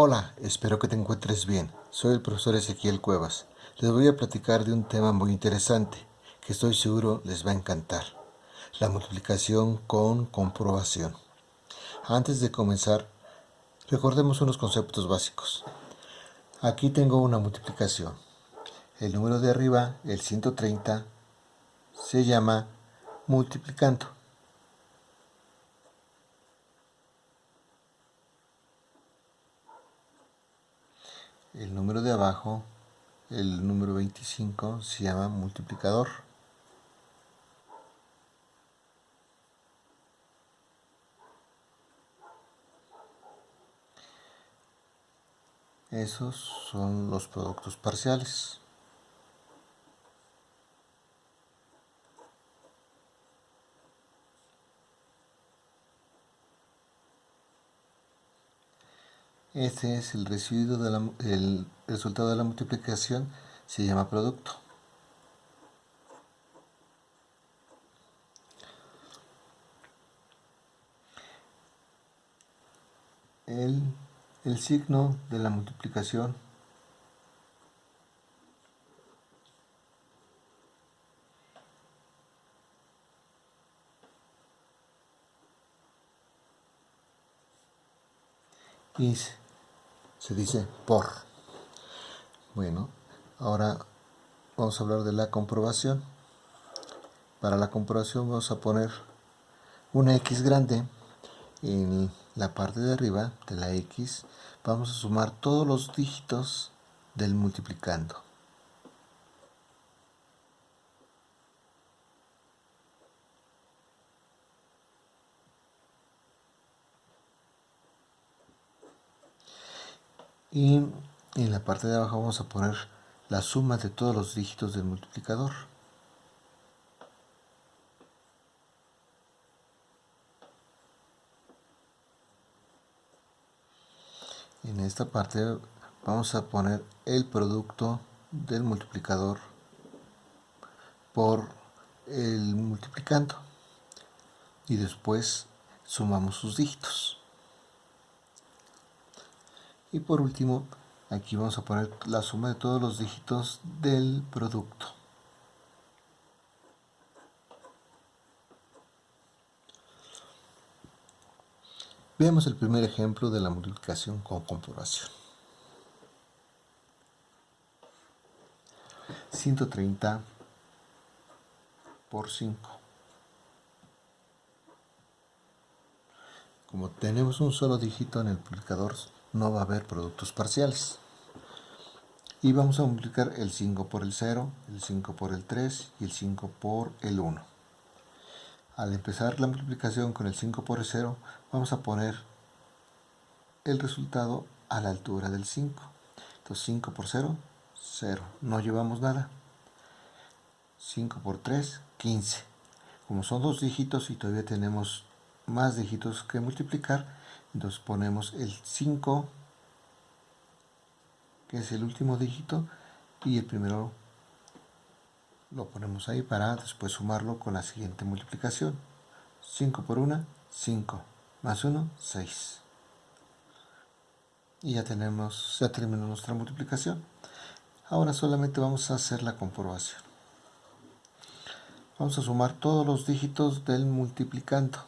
Hola, espero que te encuentres bien. Soy el profesor Ezequiel Cuevas. Les voy a platicar de un tema muy interesante que estoy seguro les va a encantar. La multiplicación con comprobación. Antes de comenzar, recordemos unos conceptos básicos. Aquí tengo una multiplicación. El número de arriba, el 130, se llama multiplicando. El número de abajo, el número 25, se llama multiplicador. Esos son los productos parciales. Este es el residuo del resultado de la multiplicación, se llama producto. El, el signo de la multiplicación is se dice por. Bueno, ahora vamos a hablar de la comprobación. Para la comprobación vamos a poner una x grande en la parte de arriba de la x. Vamos a sumar todos los dígitos del multiplicando. Y en la parte de abajo vamos a poner la suma de todos los dígitos del multiplicador. En esta parte vamos a poner el producto del multiplicador por el multiplicando y después sumamos sus dígitos. Y por último, aquí vamos a poner la suma de todos los dígitos del producto. Veamos el primer ejemplo de la multiplicación con comprobación. 130 por 5. Como tenemos un solo dígito en el multiplicador, no va a haber productos parciales. Y vamos a multiplicar el 5 por el 0, el 5 por el 3 y el 5 por el 1. Al empezar la multiplicación con el 5 por el 0, vamos a poner el resultado a la altura del 5. Entonces 5 por 0, 0. No llevamos nada. 5 por 3, 15. Como son dos dígitos y todavía tenemos más dígitos que multiplicar, entonces ponemos el 5 que es el último dígito y el primero lo ponemos ahí para después sumarlo con la siguiente multiplicación. 5 por 1 5 más 1 6 y ya tenemos ya terminó nuestra multiplicación. Ahora solamente vamos a hacer la comprobación. Vamos a sumar todos los dígitos del multiplicando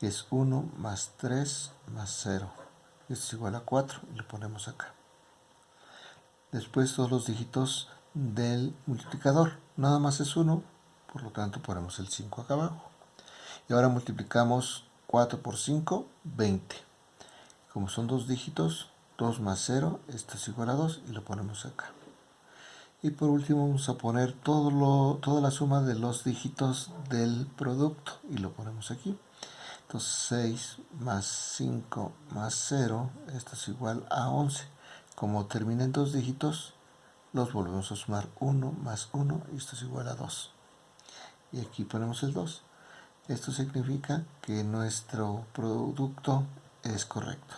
es 1 más 3 más 0. Esto es igual a 4 y lo ponemos acá. Después todos los dígitos del multiplicador. Nada más es 1, por lo tanto ponemos el 5 acá abajo. Y ahora multiplicamos 4 por 5, 20. Como son dos dígitos, 2 más 0, esto es igual a 2 y lo ponemos acá. Y por último vamos a poner todo lo, toda la suma de los dígitos del producto y lo ponemos aquí. Entonces 6 más 5 más 0, esto es igual a 11. Como termina en dos dígitos, los volvemos a sumar 1 más 1 y esto es igual a 2. Y aquí ponemos el 2. Esto significa que nuestro producto es correcto.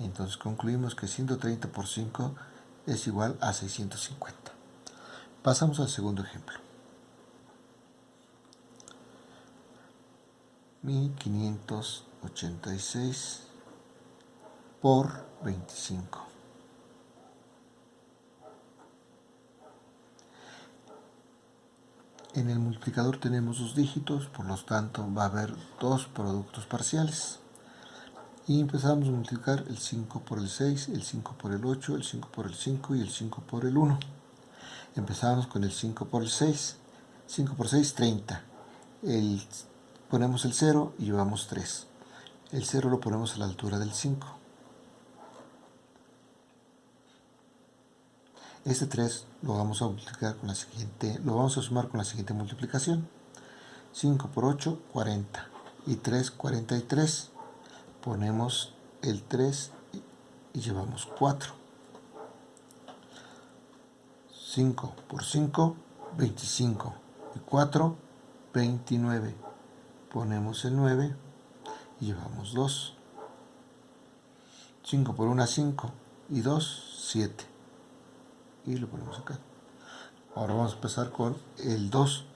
Entonces concluimos que 130 por 5 es igual a 650. Pasamos al segundo ejemplo. 1586 por 25. En el multiplicador tenemos dos dígitos, por lo tanto va a haber dos productos parciales. Y empezamos a multiplicar el 5 por el 6, el 5 por el 8, el 5 por el 5 y el 5 por el 1. Empezamos con el 5 por el 6. 5 por 6, 30. El, ponemos el 0 y llevamos 3. El 0 lo ponemos a la altura del 5. Este 3 lo vamos a multiplicar con la siguiente, lo vamos a sumar con la siguiente multiplicación. 5 por 8, 40. Y 3, 43. Ponemos el 3 y llevamos 4. 5 por 5, 25. Y 4, 29. Ponemos el 9 y llevamos 2. 5 por 1, 5. Y 2, 7 y lo ponemos acá. Ahora vamos a empezar con el 2.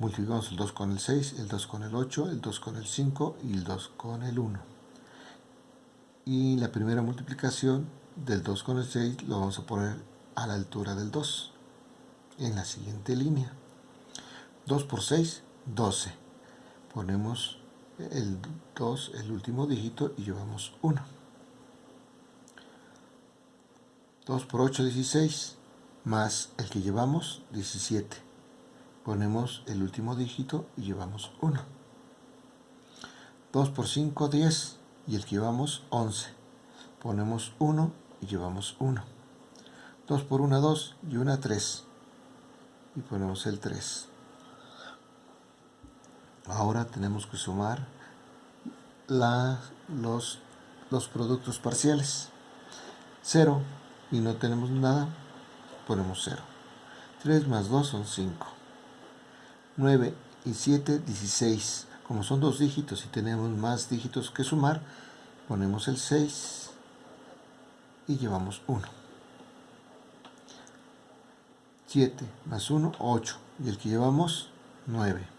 Multiplicamos el 2 con el 6, el 2 con el 8, el 2 con el 5 y el 2 con el 1. Y la primera multiplicación del 2 con el 6 lo vamos a poner a la altura del 2 en la siguiente línea. 2 por 6, 12. Ponemos el 2, el último dígito, y llevamos 1. 2 por 8, 16, más el que llevamos, 17. Ponemos el último dígito y llevamos 1. 2 por 5, 10, y el que llevamos, 11. Ponemos 1 y llevamos 1. 2 por 1, 2 y 1, 3. Y ponemos el 3. Ahora tenemos que sumar la, los, los productos parciales. 0 y no tenemos nada, ponemos 0. 3 más 2 son 5. 9 y 7, 16. Como son dos dígitos y tenemos más dígitos que sumar, ponemos el 6 y llevamos 1. 7 más 1, 8. Y el que llevamos, 9.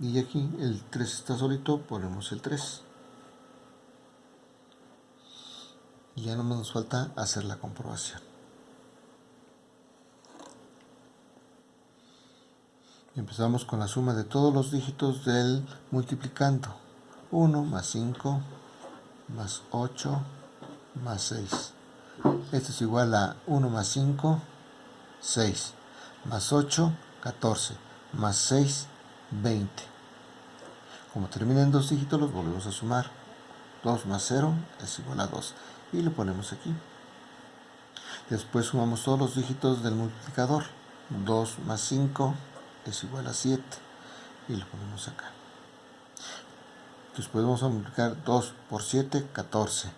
Y aquí el 3 está solito, ponemos el 3. y ya no nos falta hacer la comprobación. Empezamos con la suma de todos los dígitos del multiplicando. 1 más 5 más 8 más 6. Esto es igual a 1 más 5, 6. Más 8, 14. Más 6, 20. Como termina en dos dígitos, los volvemos a sumar. 2 más 0 es igual a 2 y lo ponemos aquí. Después sumamos todos los dígitos del multiplicador. 2 más 5 es igual a 7 y lo ponemos acá. Después vamos a multiplicar 2 por 7, 14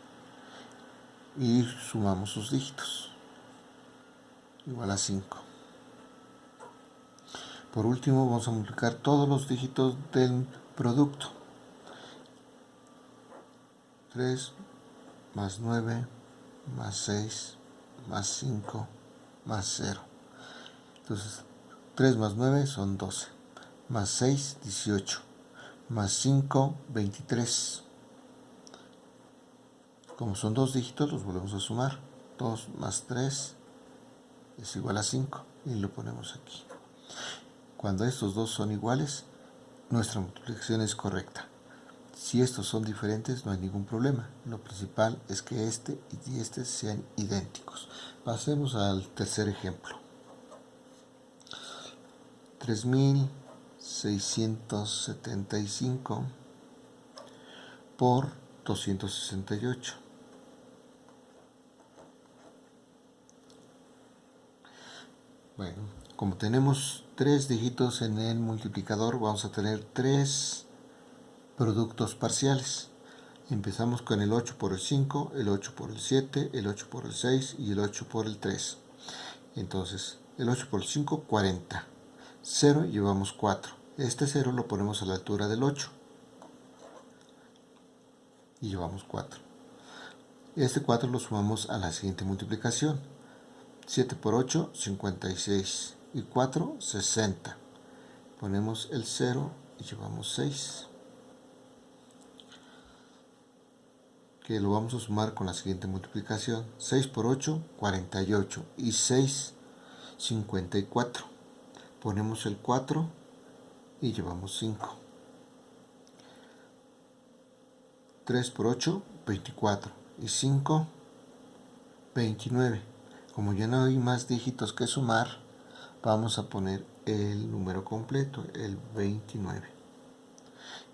y sumamos sus dígitos. Igual a 5. Por último vamos a multiplicar todos los dígitos del producto. 3 más 9, más 6, más 5, más 0. Entonces, 3 más 9 son 12, más 6, 18, más 5, 23. Como son dos dígitos, los volvemos a sumar. 2 más 3 es igual a 5 y lo ponemos aquí. Cuando estos dos son iguales, nuestra multiplicación es correcta. Si estos son diferentes no hay ningún problema. Lo principal es que este y este sean idénticos. Pasemos al tercer ejemplo. 3675 por 268. Bueno, como tenemos tres dígitos en el multiplicador, vamos a tener tres productos parciales. Empezamos con el 8 por el 5, el 8 por el 7, el 8 por el 6 y el 8 por el 3. Entonces, el 8 por el 5, 40. 0 llevamos 4. Este 0 lo ponemos a la altura del 8. Y llevamos 4. Este 4 lo sumamos a la siguiente multiplicación. 7 por 8, 56. Y 4, 60. Ponemos el 0 y llevamos 6. que lo vamos a sumar con la siguiente multiplicación. 6 por 8, 48 y 6, 54. Ponemos el 4 y llevamos 5. 3 por 8, 24 y 5, 29. Como ya no hay más dígitos que sumar, vamos a poner el número completo, el 29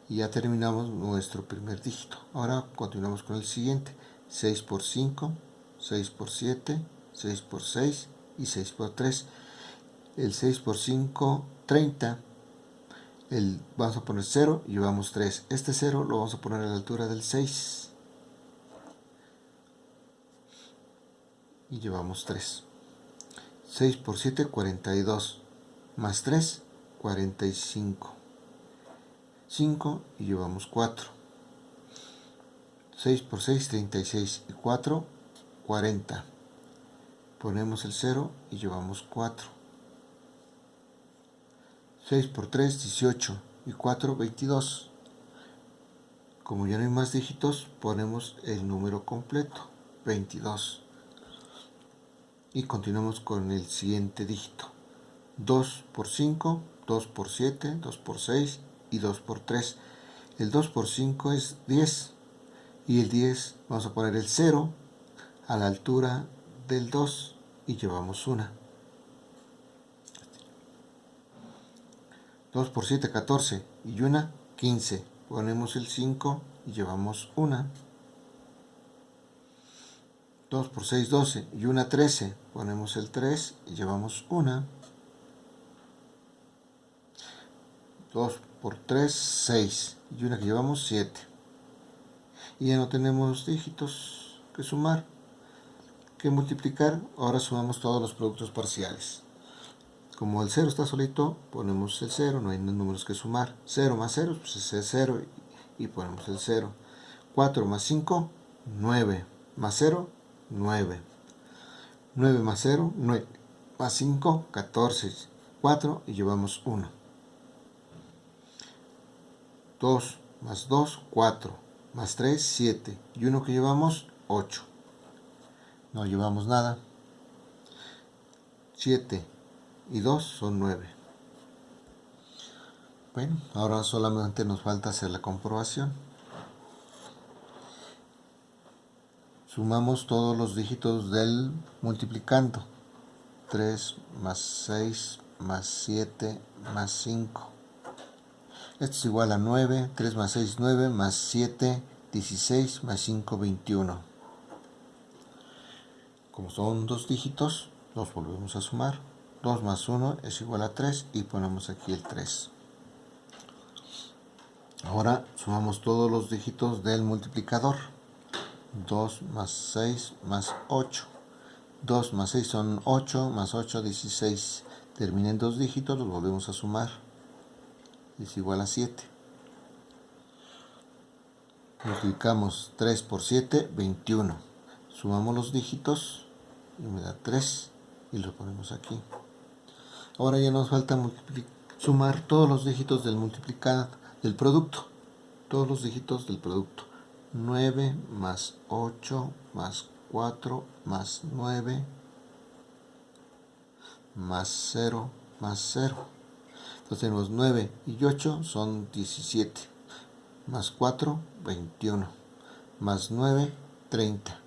y ya terminamos nuestro primer dígito. Ahora continuamos con el siguiente. 6 por 5, 6 por 7, 6 por 6 y 6 por 3. El 6 por 5, 30. El, vamos a poner 0 y llevamos 3. Este 0 lo vamos a poner a la altura del 6. Y llevamos 3. 6 por 7, 42. Más 3, 45. 5 y llevamos 4. 6 por 6, 36 y 4, 40. Ponemos el 0 y llevamos 4. 6 por 3, 18 y 4, 22. Como ya no hay más dígitos, ponemos el número completo, 22. Y continuamos con el siguiente dígito. 2 por 5, 2 por 7, 2 por 6 y 2 por 3. El 2 por 5 es 10. Y el 10 vamos a poner el 0 a la altura del 2 y llevamos una. 2 por 7, 14 y una, 15. Ponemos el 5 y llevamos una. 2 por 6, 12 y una, 13. Ponemos el 3 y llevamos una. 2 por 3, 6. Y una que llevamos 7. Y ya no tenemos dígitos que sumar, que multiplicar. Ahora sumamos todos los productos parciales. Como el 0 está solito, ponemos el 0, no hay números que sumar. 0 más 0, pues es el 0 y ponemos el 0. 4 más 5, 9. Más 0, 9. 9 más 0, 9. Más 5, 14. 4 y llevamos 1. 2 más 2, 4, más 3, 7, y uno que llevamos, 8. No llevamos nada. 7 y 2 son 9. Bueno, ahora solamente nos falta hacer la comprobación. Sumamos todos los dígitos del multiplicando. 3 más 6 más 7 más 5 esto es igual a 9, 3 más 6, 9, más 7, 16, más 5, 21. Como son dos dígitos, los volvemos a sumar. 2 más 1 es igual a 3 y ponemos aquí el 3. Ahora sumamos todos los dígitos del multiplicador. 2 más 6 más 8. 2 más 6 son 8, más 8, 16. Terminen dos dígitos, los volvemos a sumar es igual a 7. Multiplicamos 3 por 7, 21. Sumamos los dígitos y me da 3 y lo ponemos aquí. Ahora ya nos falta sumar todos los dígitos del multiplicado del producto. Todos los dígitos del producto. 9 más 8 más 4 más 9 más 0 más 0 entonces tenemos 9 y 8 son 17. Más 4, 21. Más 9, 30.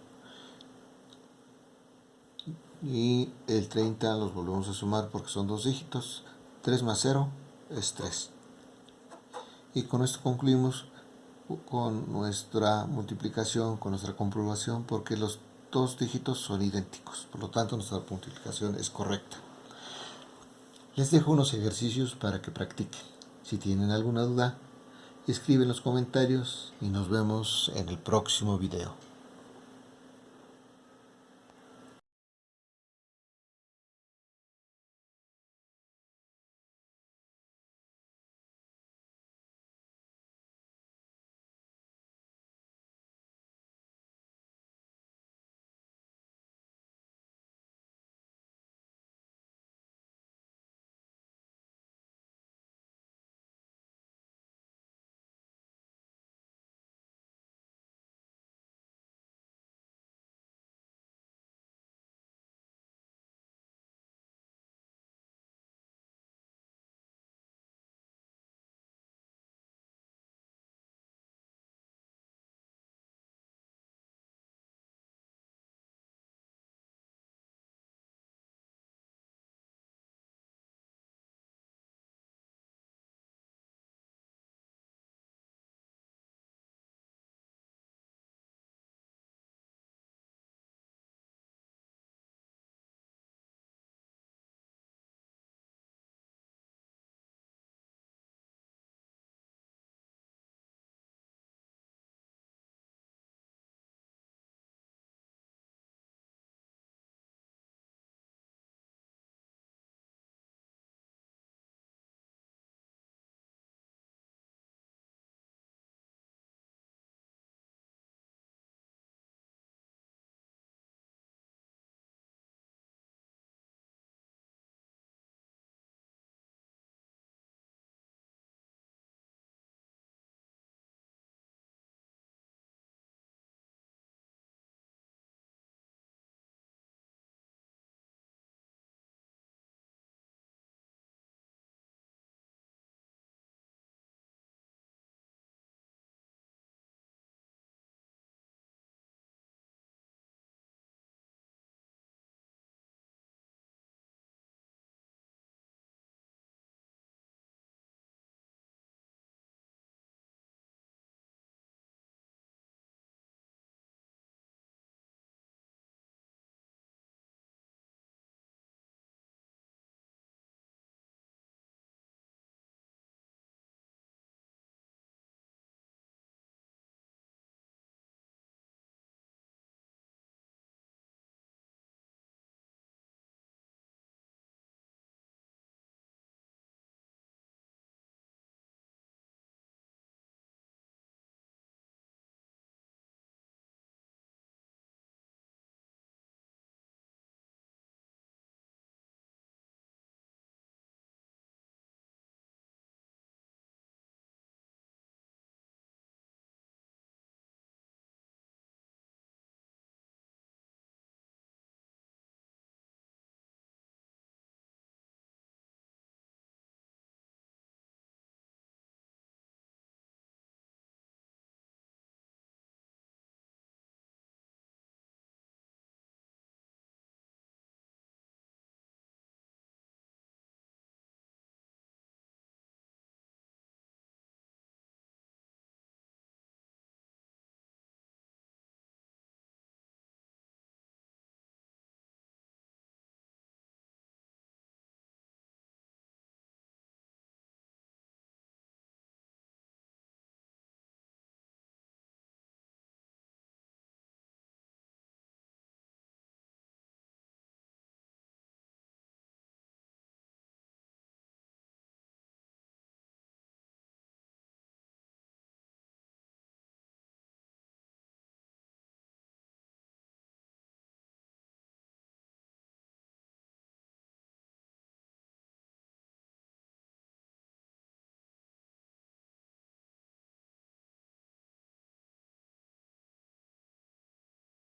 Y el 30 los volvemos a sumar porque son dos dígitos. 3 más 0 es 3. Y con esto concluimos con nuestra multiplicación, con nuestra comprobación, porque los dos dígitos son idénticos. Por lo tanto, nuestra multiplicación es correcta. Les dejo unos ejercicios para que practiquen. Si tienen alguna duda, escriben en los comentarios y nos vemos en el próximo video.